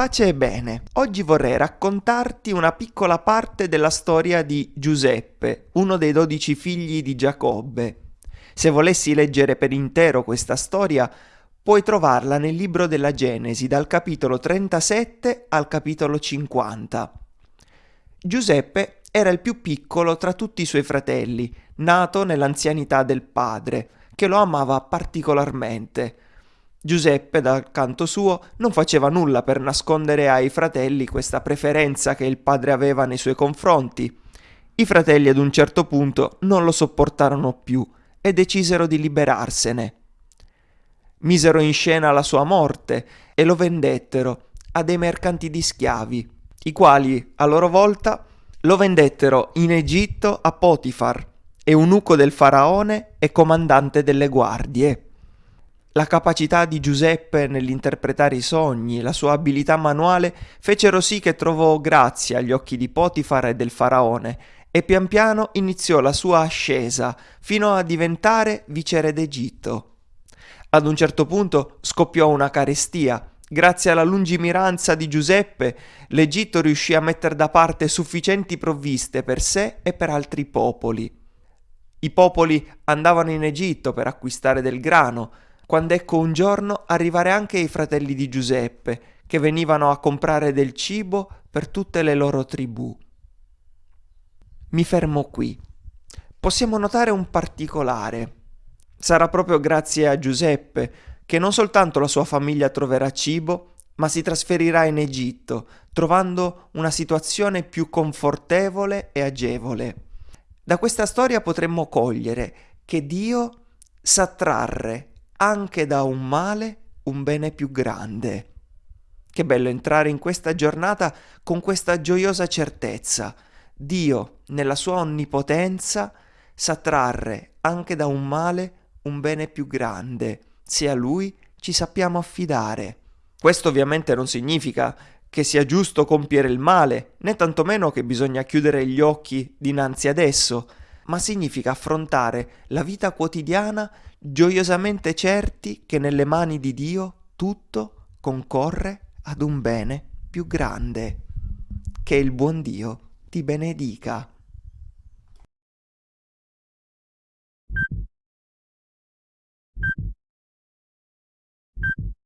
Pace e bene, oggi vorrei raccontarti una piccola parte della storia di Giuseppe, uno dei dodici figli di Giacobbe. Se volessi leggere per intero questa storia, puoi trovarla nel libro della Genesi, dal capitolo 37 al capitolo 50. Giuseppe era il più piccolo tra tutti i suoi fratelli, nato nell'anzianità del padre, che lo amava particolarmente. Giuseppe, dal canto suo, non faceva nulla per nascondere ai fratelli questa preferenza che il padre aveva nei suoi confronti. I fratelli ad un certo punto non lo sopportarono più e decisero di liberarsene. Misero in scena la sua morte e lo vendettero a dei mercanti di schiavi, i quali, a loro volta, lo vendettero in Egitto a Potifar, eunuco del faraone e comandante delle guardie. La capacità di Giuseppe nell'interpretare i sogni, la sua abilità manuale fecero sì che trovò grazia agli occhi di Potifar e del faraone e pian piano iniziò la sua ascesa fino a diventare viceré d'Egitto. Ad un certo punto scoppiò una carestia. Grazie alla lungimiranza di Giuseppe, l'Egitto riuscì a mettere da parte sufficienti provviste per sé e per altri popoli. I popoli andavano in Egitto per acquistare del grano, quando ecco un giorno arrivare anche i fratelli di Giuseppe, che venivano a comprare del cibo per tutte le loro tribù. Mi fermo qui. Possiamo notare un particolare. Sarà proprio grazie a Giuseppe che non soltanto la sua famiglia troverà cibo, ma si trasferirà in Egitto, trovando una situazione più confortevole e agevole. Da questa storia potremmo cogliere che Dio sa trarre anche da un male un bene più grande. Che bello entrare in questa giornata con questa gioiosa certezza. Dio, nella sua onnipotenza, sa trarre anche da un male un bene più grande, se a Lui ci sappiamo affidare. Questo ovviamente non significa che sia giusto compiere il male, né tantomeno che bisogna chiudere gli occhi dinanzi ad esso, ma significa affrontare la vita quotidiana gioiosamente certi che nelle mani di Dio tutto concorre ad un bene più grande. Che il buon Dio ti benedica.